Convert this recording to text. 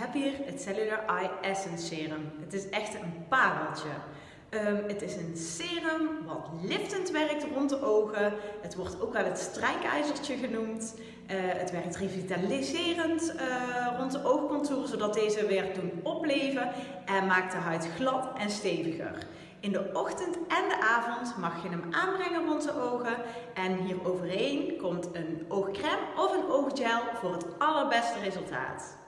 heb hier het Cellular Eye Essence Serum. Het is echt een pareltje. Um, het is een serum wat liftend werkt rond de ogen. Het wordt ook wel het strijkijzertje genoemd. Uh, het werkt revitaliserend uh, rond de oogcontour, zodat deze weer doen opleven en maakt de huid glad en steviger. In de ochtend en de avond mag je hem aanbrengen rond de ogen. En hier overheen komt een oogcrème of een ooggel voor het allerbeste resultaat.